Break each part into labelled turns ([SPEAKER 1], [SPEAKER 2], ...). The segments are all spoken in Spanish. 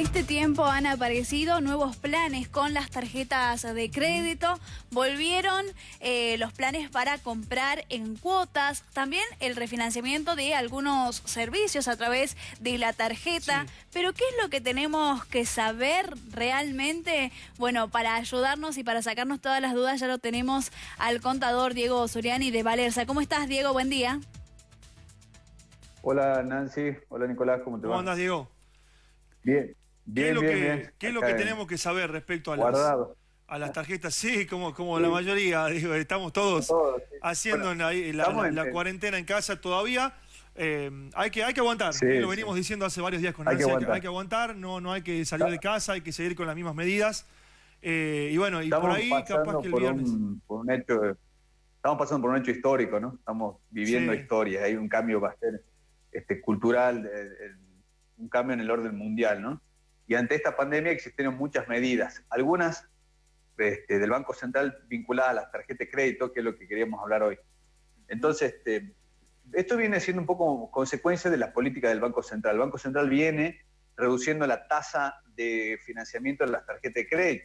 [SPEAKER 1] este tiempo han aparecido nuevos planes con las tarjetas de crédito. Volvieron eh, los planes para comprar en cuotas. También el refinanciamiento de algunos servicios a través de la tarjeta. Pero ¿qué es lo que tenemos que saber realmente? Bueno, para ayudarnos y para sacarnos todas las dudas ya lo tenemos al contador Diego Suriani de Valerza. ¿Cómo estás, Diego? Buen día.
[SPEAKER 2] Hola Nancy, hola Nicolás, ¿cómo te va?
[SPEAKER 3] ¿Cómo andas, Diego?
[SPEAKER 2] Bien, bien,
[SPEAKER 3] ¿Qué es lo
[SPEAKER 2] bien,
[SPEAKER 3] que,
[SPEAKER 2] bien.
[SPEAKER 3] ¿qué es lo
[SPEAKER 2] Acá
[SPEAKER 3] que
[SPEAKER 2] en-
[SPEAKER 3] tenemos que saber respecto a las,
[SPEAKER 2] Guardado.
[SPEAKER 3] a las tarjetas? Sí, como, como la mayoría, digo, estamos todos
[SPEAKER 2] sí.
[SPEAKER 3] haciendo
[SPEAKER 2] Bueno,
[SPEAKER 3] la, la-
[SPEAKER 2] estamos
[SPEAKER 3] la-
[SPEAKER 2] en-
[SPEAKER 3] la cuarentena en casa todavía. Eh, hay, que, hay que aguantar,
[SPEAKER 2] Sí,
[SPEAKER 3] lo venimos diciendo hace varios días con Nancy, hay, que,
[SPEAKER 2] aguantar.
[SPEAKER 3] hay que aguantar, no, no hay que salir de casa, hay que seguir con las mismas medidas. Eh, y bueno, y
[SPEAKER 2] Estamos
[SPEAKER 3] por ahí capaz que el
[SPEAKER 2] por
[SPEAKER 3] viernes...
[SPEAKER 2] un, por un hecho, estamos pasando por un hecho histórico, ¿no? Estamos viviendo historias, hay un cambio bastante este, cultural, un cambio en el orden mundial, ¿no? Y ante esta pandemia existieron muchas medidas, algunas este, del Banco Central vinculadas a las tarjetas de crédito, que es lo que queríamos hablar hoy. Entonces, este, esto viene siendo un poco consecuencia de la política del Banco Central. El Banco Central viene reduciendo la tasa de financiamiento de las tarjetas de crédito.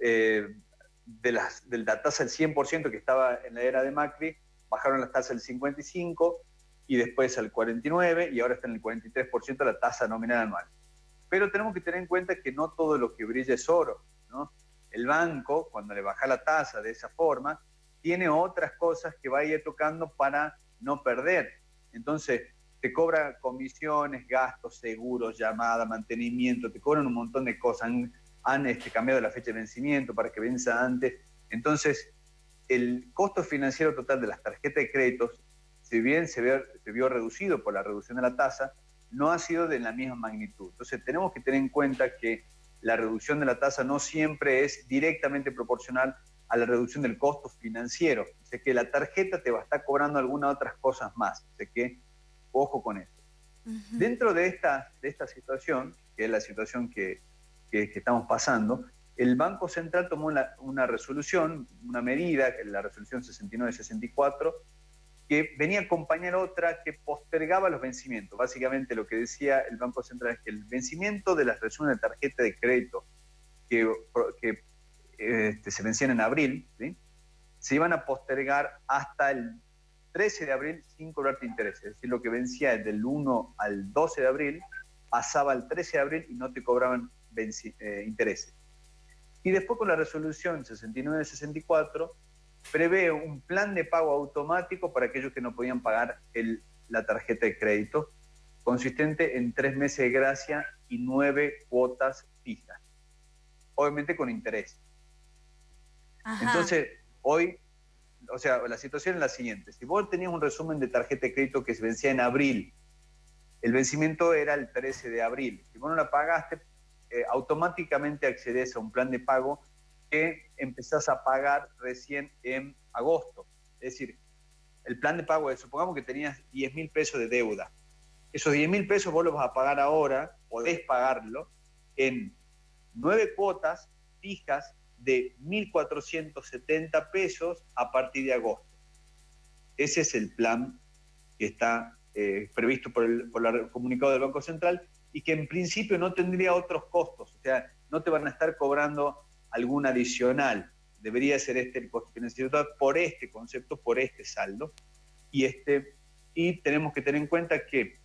[SPEAKER 2] Eh, de, las, la tasa del 100% que estaba en la era de Macri, bajaron las tasas del 55% y después al 49% y ahora está en el 43% la tasa nominal anual. Pero tenemos que tener en cuenta que no todo lo que brilla es oro. ¿no? El banco, cuando le baja la tasa de esa forma, tiene otras cosas que va a ir tocando para no perder. Entonces, te cobra comisiones, gastos, seguros, llamada, mantenimiento, te cobran un montón de cosas. Han, este, cambiado la fecha de vencimiento para que venza antes. Entonces, el costo financiero total de las tarjetas de créditos, si bien se, se vio reducido por la reducción de la tasa, no ha sido de la misma magnitud. Entonces, tenemos que tener en cuenta que la reducción de la tasa no siempre es directamente proporcional a la reducción del costo financiero. O sea que la tarjeta te va a estar cobrando algunas otras cosas más. O sea que, ojo con.
[SPEAKER 1] Ujú.
[SPEAKER 2] Dentro de esta, de esta situación, que es la situación que, que- que estamos pasando, el Banco Central tomó una resolución, una medida, que es la resolución 69-64, que venía a acompañar otra que postergaba los vencimientos. Básicamente lo que decía el Banco Central es que el vencimiento de las resoluciones de tarjeta de crédito que, que este, se vencían en abril, se iban a postergar hasta el 13 de abril sin cobrarte intereses. Es decir, lo que vencía del 1 al 12 de abril pasaba al 13 de abril y no te cobraban eh, intereses. Y después con la resolución 69-64 prevé un plan de pago automático para aquellos que no podían pagar el- la tarjeta de crédito, consistente en tres meses de gracia y nueve cuotas fijas, obviamente con interés.
[SPEAKER 1] Ajá.
[SPEAKER 2] Entonces, hoy, o sea, la situación es la siguiente. Si vos tenías un resumen de tarjeta de crédito que se vencía en abril, el vencimiento era el 13 de abril. Si vos no la pagaste, eh, automáticamente accedes a un plan de pago que empezás a pagar recién en agosto. Es decir, el plan de pago es, supongamos que tenías 10 mil pesos de deuda. Esos 10 mil pesos vos los vas a pagar ahora, podés pagarlo en nueve cuotas fijas de 1.470 pesos a partir de agosto. Ese es el plan que está eh, previsto por el, por el comunicado del Banco Central y que en principio no tendría otros costos, o sea, no te van a estar cobrando algún adicional. Debería ser este el costo financiero por este concepto, por este saldo. Y, este, y tenemos que tener en cuenta que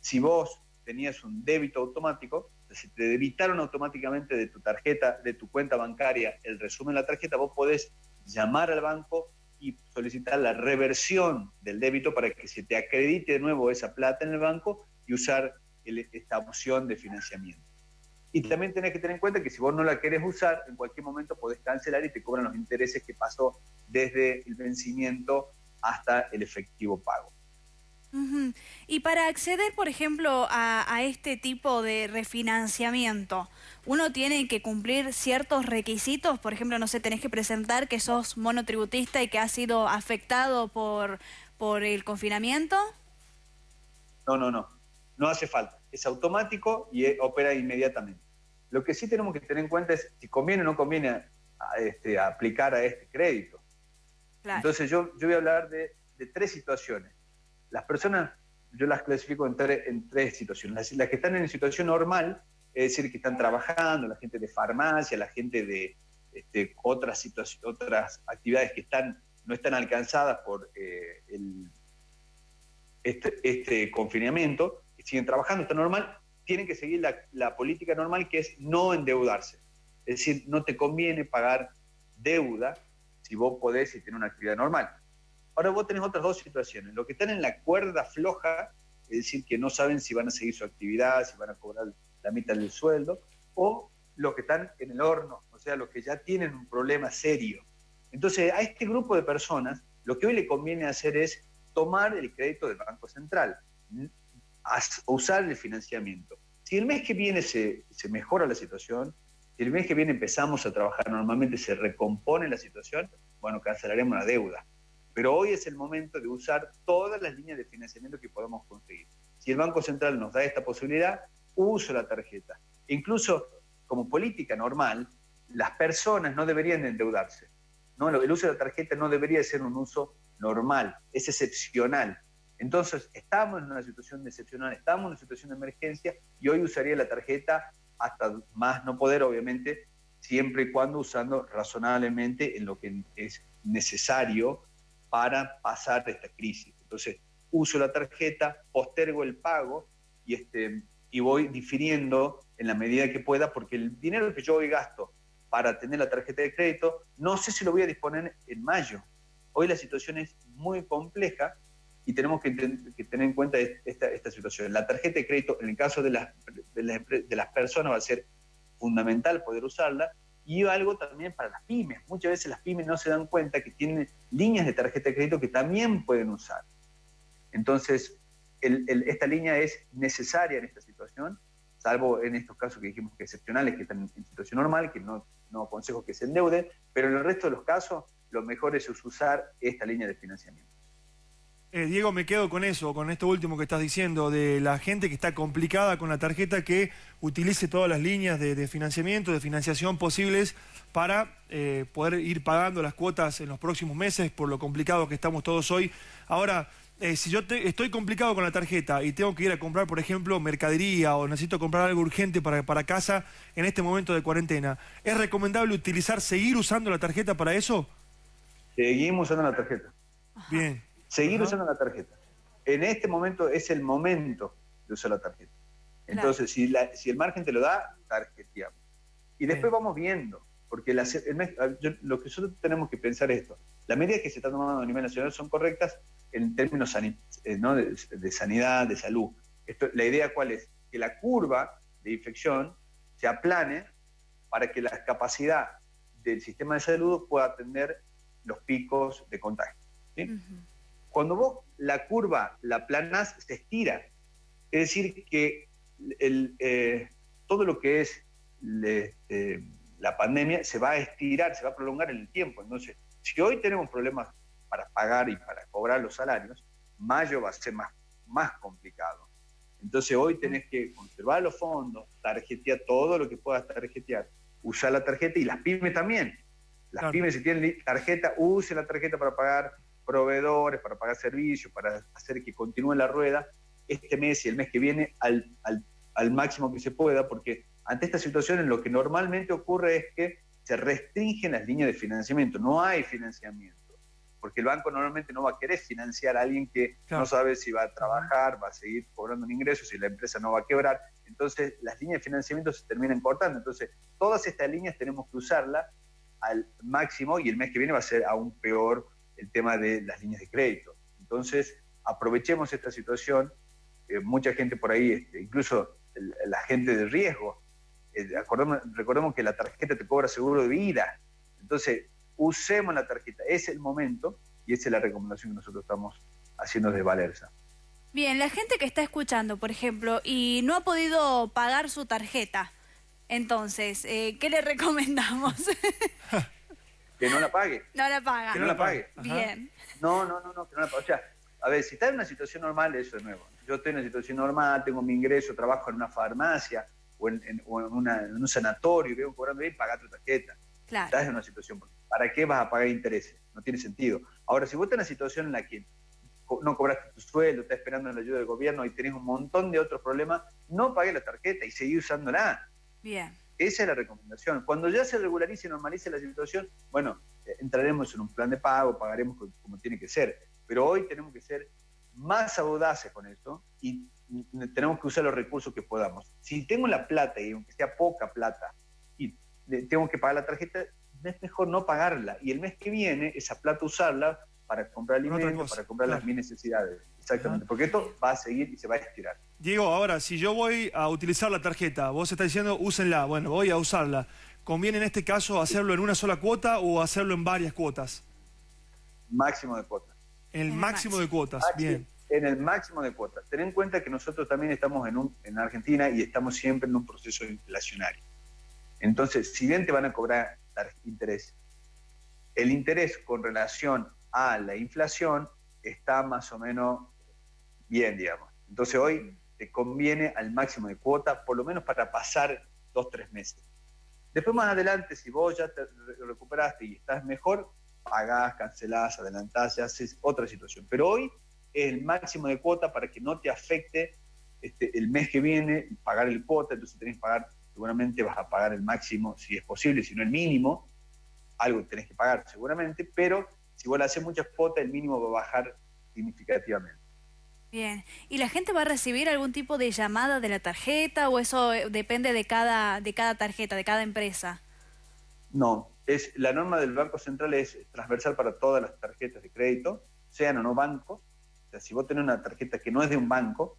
[SPEAKER 2] si vos tenías un débito automático, si te debitaron automáticamente de tu tarjeta, de tu cuenta bancaria, el resumen de la tarjeta, vos podés llamar al banco y solicitar la reversión del débito para que se te acredite de nuevo esa plata en el banco y usar esta opción de financiamiento. Y también tenés que tener en cuenta que si vos no la querés usar, en cualquier momento podés cancelar y te cobran los intereses que pasó desde el vencimiento hasta el efectivo pago.
[SPEAKER 1] Y para acceder, por ejemplo, a, a este tipo de refinanciamiento, ¿uno tiene que cumplir ciertos requisitos? Por ejemplo, no sé, tenés que presentar que sos monotributista y que has sido afectado por, por el confinamiento.
[SPEAKER 2] No, no, no. No hace falta. Es automático y opera inmediatamente. Lo que sí tenemos que tener en cuenta es si conviene o no conviene a- este, a aplicar a este crédito.
[SPEAKER 1] Claro.
[SPEAKER 2] Entonces yo, yo voy a hablar de, de tres situaciones. Las personas, yo las clasifico en, tre- en tres situaciones. Las, las que están en situación normal, es decir, que están trabajando, la gente de farmacia, la gente de este, otras, otras actividades que están, no están alcanzadas por eh, este, este, confinamiento, siguen trabajando, está normal, tienen que seguir la, política normal que es no endeudarse. Es decir, no te conviene pagar deuda si vos podés y tenés una actividad normal. Ahora vos tenés otras dos situaciones. Lo que están en la cuerda floja, es decir, que no saben si van a seguir su actividad, si van a cobrar la mitad del sueldo, o los que están en el horno, o sea, los que ya tienen un problema serio. Entonces, a este grupo de personas, lo que hoy le conviene hacer es tomar el crédito del Banco Central, usar el financiamiento. Si el mes que viene se, se mejora la situación, si el mes que viene empezamos a trabajar normalmente, se recompone la situación, bueno, cancelaremos la deuda. Pero hoy es el momento de usar todas las líneas de financiamiento que podemos conseguir. Si el Banco Central nos da esta posibilidad, uso la tarjeta. Incluso como política normal, las personas no deberían endeudarse. ¿no? El uso de la tarjeta no debería ser un uso normal, es excepcional. Entonces, estamos en una situación excepcional, estamos en una situación de emergencia y hoy usaría la tarjeta hasta más no poder, obviamente, siempre y cuando usando razonablemente en lo que es necesario para pasar esta crisis. Entonces, uso la tarjeta, postergo el pago y, este, y voy difiriendo en la medida que pueda, porque el dinero que yo hoy gasto para tener la tarjeta de crédito, no sé si lo voy a disponer en mayo. Hoy la situación es muy compleja y tenemos que, tener en cuenta esta, situación. La tarjeta de crédito, en el caso de las, de las, personas, va a ser fundamental poder usarla y algo también para las pymes. Muchas veces las pymes no se dan cuenta que tienen líneas de tarjeta de crédito que también pueden usar. Entonces, esta línea es necesaria en esta situación, salvo en estos casos que dijimos que excepcionales, que están en situación normal, que no, no aconsejo que se endeuden, pero en el resto de los casos, lo mejor es usar esta línea de financiamiento.
[SPEAKER 3] Eh, Diego, me quedo con eso, con esto último que estás diciendo, de la gente que está complicada con la tarjeta, que utilice todas las líneas de, financiamiento, de financiación posibles para eh, poder ir pagando las cuotas en los próximos meses, por lo complicado que estamos todos hoy. Ahora, eh, si yo estoy complicado con la tarjeta y tengo que ir a comprar, por ejemplo, mercadería o necesito comprar algo urgente para, para casa en este momento de cuarentena, ¿es recomendable utilizar, seguir usando la tarjeta para eso?
[SPEAKER 2] Seguimos usando la tarjeta.
[SPEAKER 3] Bien
[SPEAKER 2] seguir usando la tarjeta. En este momento es el momento de usar la tarjeta. Entonces, si, si el margen te lo da, tarjeteamos. Y después vamos viendo, porque lo que nosotros tenemos que pensar es esto. Las medidas que se están tomando a nivel nacional son correctas en términos eh, de, sanidad, de salud. Esto, la idea cuál es? Que la curva de infección se aplane para que la capacidad del sistema de salud pueda atender los picos de contagio. ¿sí? Cuando vos la curva la planas, se estira. Es decir, que eh, todo lo que es eh, la pandemia se va a estirar, se va a prolongar en el tiempo. Entonces, si hoy tenemos problemas para pagar y para cobrar los salarios, mayo va a ser más, más complicado. Entonces hoy tenés que conservar los fondos, tarjetear todo lo que puedas tarjetear, usar la tarjeta y las pymes también. Las pymes si tienen tarjeta, usen la tarjeta para pagar proveedores, para pagar servicios, para hacer que continúe la rueda este mes y el mes que viene al, al, máximo que se pueda, porque ante esta situación lo que normalmente ocurre es que se restringen las líneas de financiamiento, no hay financiamiento, porque el banco normalmente no va a querer financiar a alguien que no sabe si va a trabajar, va a seguir cobrando un ingreso, si la empresa no va a quebrar, entonces las líneas de financiamiento se terminan cortando, entonces todas estas líneas tenemos que usarlas al máximo y el mes que viene va a ser aún peor el tema de las líneas de crédito. Entonces, aprovechemos esta situación. Eh, mucha gente por ahí, este, incluso la gente de riesgo, eh, recordemos, que la tarjeta te cobra seguro de vida. Entonces, usemos la tarjeta. Es el momento y esa es la recomendación que nosotros estamos haciendo desde Valerza.
[SPEAKER 1] Bien, la gente que está escuchando, por ejemplo, y no ha podido pagar su tarjeta, entonces, eh, ¿qué le recomendamos?
[SPEAKER 2] que no la pague.
[SPEAKER 1] No la paga.
[SPEAKER 2] Que no la pague.
[SPEAKER 1] Bien.
[SPEAKER 2] No, no, no, no, que no la pague. O sea, a ver, si está en una situación normal, eso es nuevo. Yo estoy en una situación normal, tengo mi ingreso, trabajo en una farmacia o en, un sanatorio, veo cobrando bien, paga tu tarjeta.
[SPEAKER 1] Claro.
[SPEAKER 2] Estás en una situación. ¿Para qué vas a pagar intereses? No tiene sentido. Ahora, si vos estás en una situación en la que no cobraste tu sueldo, estás esperando la ayuda del gobierno y tenés un montón de otros problemas, no pagué la tarjeta y seguí usándola.
[SPEAKER 1] Bien.
[SPEAKER 2] Esa es la recomendación. Cuando ya se regularice y normalice la situación, bueno, eh, entraremos en un plan de pago, pagaremos como tiene que ser. Pero hoy tenemos que ser más audaces con esto y tenemos que usar los recursos que podamos. Si tengo la plata, y aunque sea poca plata, y tengo que pagar la tarjeta, es mejor no pagarla. Y el mes que viene, esa plata usarla para comprar alimentos, para comprar las mis necesidades. Exactamente, porque esto va a seguir y se va a estirar.
[SPEAKER 3] Diego, ahora, si yo voy a utilizar la tarjeta, vos estás diciendo, úsenla, bueno, voy a usarla. ¿Conviene en este caso hacerlo en una sola cuota o hacerlo en varias cuotas?
[SPEAKER 2] Máximo de cuotas.
[SPEAKER 3] En el máximo, de cuotas, bien.
[SPEAKER 2] En el máximo de cuotas. Ten en cuenta que nosotros también estamos en, un, en Argentina y estamos siempre en un proceso inflacionario. Entonces, si bien te van a cobrar interés, el interés con relación a la inflación está más o menos bien, digamos. Entonces hoy te conviene al máximo de cuota, por lo menos para pasar dos, tres meses. Después más adelante, si vos ya te recuperaste y estás mejor, pagás, cancelás, adelantás, ya haces otra situación. Pero hoy es el máximo de cuota para que no te afecte este, el mes que viene pagar el cuota, entonces tenés que pagar, seguramente vas a pagar el máximo si es posible, si no el mínimo, algo tenés que pagar seguramente, pero si vos le haces muchas cuotas, el mínimo va a bajar significativamente.
[SPEAKER 1] Bien, ¿y la gente va a recibir algún tipo de llamada de la tarjeta o eso eh, depende de cada, de cada tarjeta, de cada empresa?
[SPEAKER 2] No, es, la norma del Banco Central es transversal para todas las tarjetas de crédito, sean o no bancos. O sea, si vos tenés una tarjeta que no es de un banco,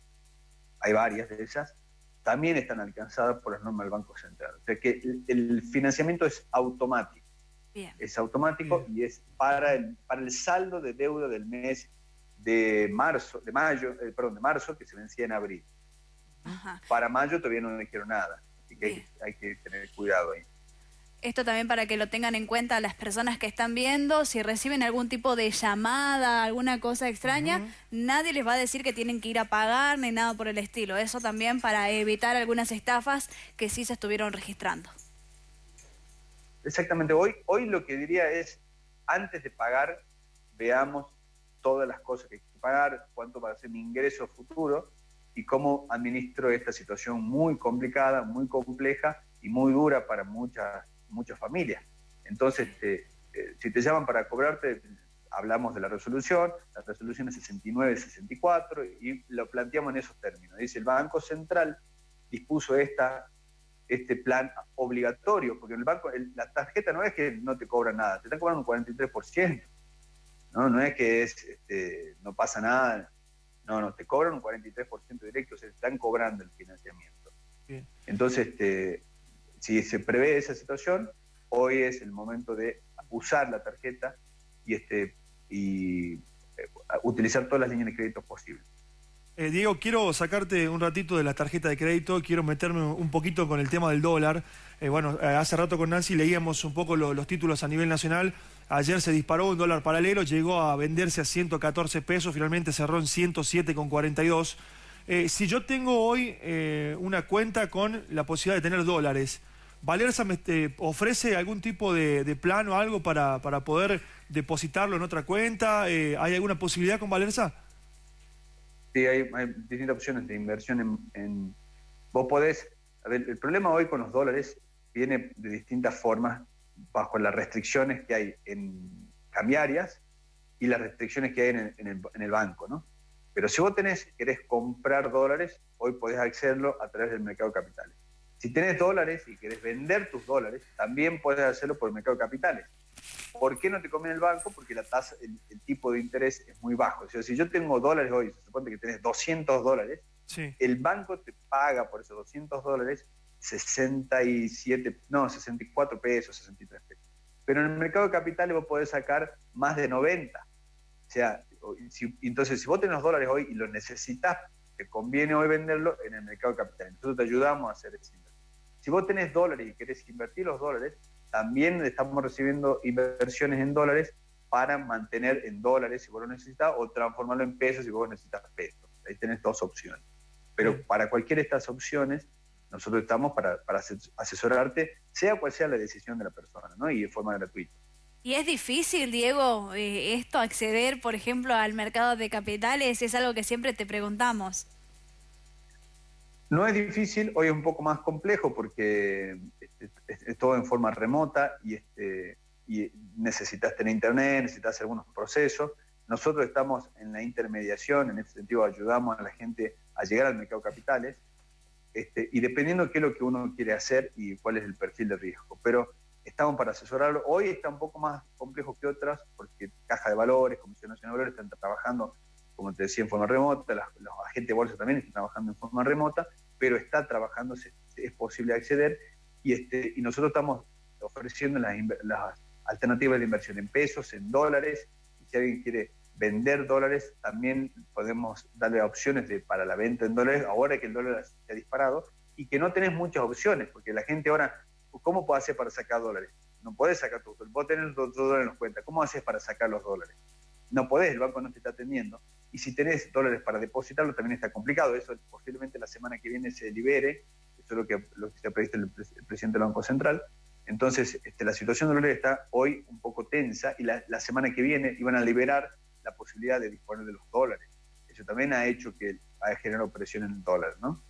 [SPEAKER 2] hay varias de ellas, también están alcanzadas por las normas del Banco Central. O sea que el financiamiento es automático. Es automático y es para el, para el saldo de deuda del mes de marzo, de mayo, eh, perdón, de marzo, que se vencía en abril. Para mayo todavía no dijeron nada, así que hay, que tener cuidado ahí.
[SPEAKER 1] Esto también para que lo tengan en cuenta las personas que están viendo, si reciben algún tipo de llamada, alguna cosa extraña, nadie les va a decir que tienen que ir a pagar ni nada por el estilo. Eso también para evitar algunas estafas que sí se estuvieron registrando.
[SPEAKER 2] Exactamente, hoy, hoy lo que diría es, antes de pagar, veamos todas las cosas que hay que pagar, cuánto va a ser mi ingreso futuro y cómo administro esta situación muy complicada, muy compleja y muy dura para muchas, muchas familias. Entonces, este, eh, si te llaman para cobrarte, hablamos de la resolución, la resolución es 69-64 y lo planteamos en esos términos. Dice, el Banco Central dispuso esta este plan obligatorio, porque el banco la tarjeta no es que no te cobra nada, te están cobrando un 43%. No, no es que es, este, no pasa nada, no, no, te cobran un 43% directo, se están cobrando el financiamiento. Entonces, este, si se prevé esa situación, hoy es el momento de usar la tarjeta y, este, y eh, utilizar todas las líneas de crédito posibles.
[SPEAKER 3] Eh, Diego, quiero sacarte un ratito de la tarjeta de crédito, quiero meterme un poquito con el tema del dólar. Eh, bueno, eh, hace rato con Nancy leíamos un poco los títulos a nivel nacional. Ayer se disparó un dólar paralelo, llegó a venderse a 114 pesos, finalmente cerró en 107,42. si yo tengo hoy una cuenta con la posibilidad de tener dólares, ¿Valerza me ofrece algún tipo de, plan o algo para, para, poder depositarlo en otra cuenta? ¿Hay alguna posibilidad con Valerza?
[SPEAKER 2] Sí, hay, distintas opciones de inversión en, Vos podés... A ver, el problema hoy con los dólares viene de distintas formas bajo las restricciones que hay en cambiarias y las restricciones que hay en el, banco, ¿no? Pero si vos tenés, querés comprar dólares, hoy podés hacerlo a través del mercado de capitales. Si tenés dólares y querés vender tus dólares, también puedes hacerlo por el mercado de capitales. ¿Por qué no te conviene el banco? Porque la tasa, el, tipo de interés es muy bajo. O sea, si yo tengo dólares hoy, se supone que tenés 200 dólares, el banco te paga por esos 200 dólares 67, no, 64 pesos, 63 pesos. Pero en el mercado de capitales vos podés sacar más de 90. O sea, entonces si vos tenés dólares hoy y los necesitas, te conviene hoy venderlo en el mercado de capitales. Nosotros te ayudamos a hacer inversión. Si vos tenés dólares y querés invertir los dólares, también estamos recibiendo inversiones en dólares para mantener en dólares si vos lo necesitas o transformarlo en pesos si vos necesitas pesos. Ahí tenés dos opciones. Pero para cualquiera de estas opciones, nosotros estamos para, asesorarte, sea cual sea la decisión de la persona, ¿no? Y de forma gratuita.
[SPEAKER 1] ¿Y es difícil, Diego, eh, esto, acceder, por ejemplo, al mercado de capitales? Es algo que siempre te preguntamos.
[SPEAKER 2] No es difícil, hoy es un poco más complejo porque es, todo en forma remota y, este, y necesitas tener internet, necesitas hacer algunos procesos. Nosotros estamos en la intermediación, en ese sentido ayudamos a la gente a llegar al mercado de capitales este, y dependiendo qué es lo que uno quiere hacer y cuál es el perfil de riesgo. Pero estamos para asesorarlo. Hoy está un poco más complejo que otras porque Caja de Valores, Comisión Nacional de Valores están trabajando, como te decía, en forma remota, agentes de bolsa también están trabajando en forma remota, pero está trabajando, es posible acceder y, este, y nosotros estamos ofreciendo las, las alternativas de inversión en pesos, en dólares, y si alguien quiere vender dólares, también podemos darle opciones de, para la venta en dólares, ahora que el dólar se ha disparado, y que no tenés muchas opciones, porque la gente ahora ¿Cómo puedo hacer para sacar dólares? No podés sacar dólares. Vos tenés dos dólares en los cuentas. ¿Cómo haces para sacar los dólares? No podés, el banco no te está atendiendo. Y si tenés dólares para depositarlo, también está complicado. Eso posiblemente la semana que viene se libere. Eso es lo que, lo que se ha previsto el, presidente del Banco Central. Entonces, este, la situación de dólares está hoy un poco tensa y la, la, semana que viene iban a liberar la posibilidad de disponer de los dólares. Eso también ha hecho que haya generado presión en el dólar, ¿no?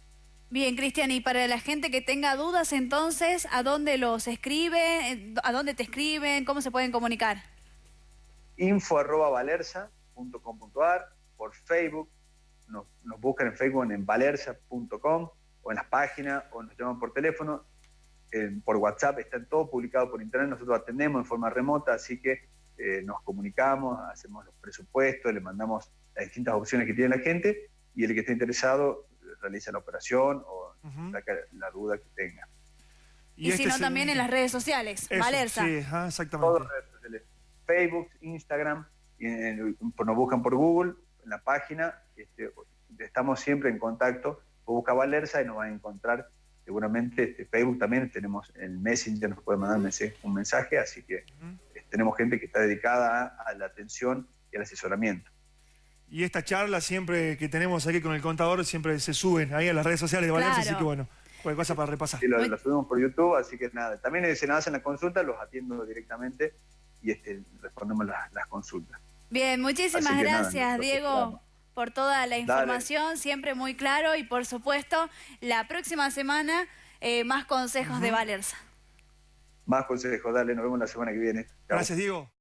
[SPEAKER 1] Bien, Cristian, y para la gente que tenga dudas, entonces, ¿a dónde los escribe? ¿A dónde te escriben? ¿Cómo se pueden comunicar?
[SPEAKER 2] Info arroba valerza.com.ar, por Facebook, nos, buscan en Facebook en valerza.com o en las páginas o nos llaman por teléfono, por WhatsApp, está todo publicado por internet, nosotros atendemos en forma remota, así que eh, nos comunicamos, hacemos los presupuestos, le mandamos las distintas opciones que tiene la gente y el que esté interesado realiza la operación o saca la duda que tenga.
[SPEAKER 1] Y, si no, también en las redes sociales, Valerza.
[SPEAKER 3] Sí, exactamente.
[SPEAKER 2] Facebook, Instagram, y nos buscan por Google, en la página, este, estamos siempre en contacto, busca Valerza y nos van a encontrar seguramente este, Facebook también tenemos el Messenger, nos puede mandar un mensaje, así que tenemos gente que está dedicada a, la atención y al asesoramiento.
[SPEAKER 3] Y esta charla siempre que tenemos aquí con el contador siempre se suben ahí a las redes sociales de Valencia, así que bueno, cualquier cosa para repasar.
[SPEAKER 2] Sí, lo, subimos por YouTube, así que nada. También se nos hacen las consultas, los atiendo directamente y este, respondemos las, consultas.
[SPEAKER 1] Bien, muchísimas gracias, Diego. por toda la información, siempre muy claro y por supuesto la próxima semana eh, más consejos de Valerza.
[SPEAKER 2] Más consejos, dale, nos vemos la semana que viene.
[SPEAKER 3] Gracias, Diego.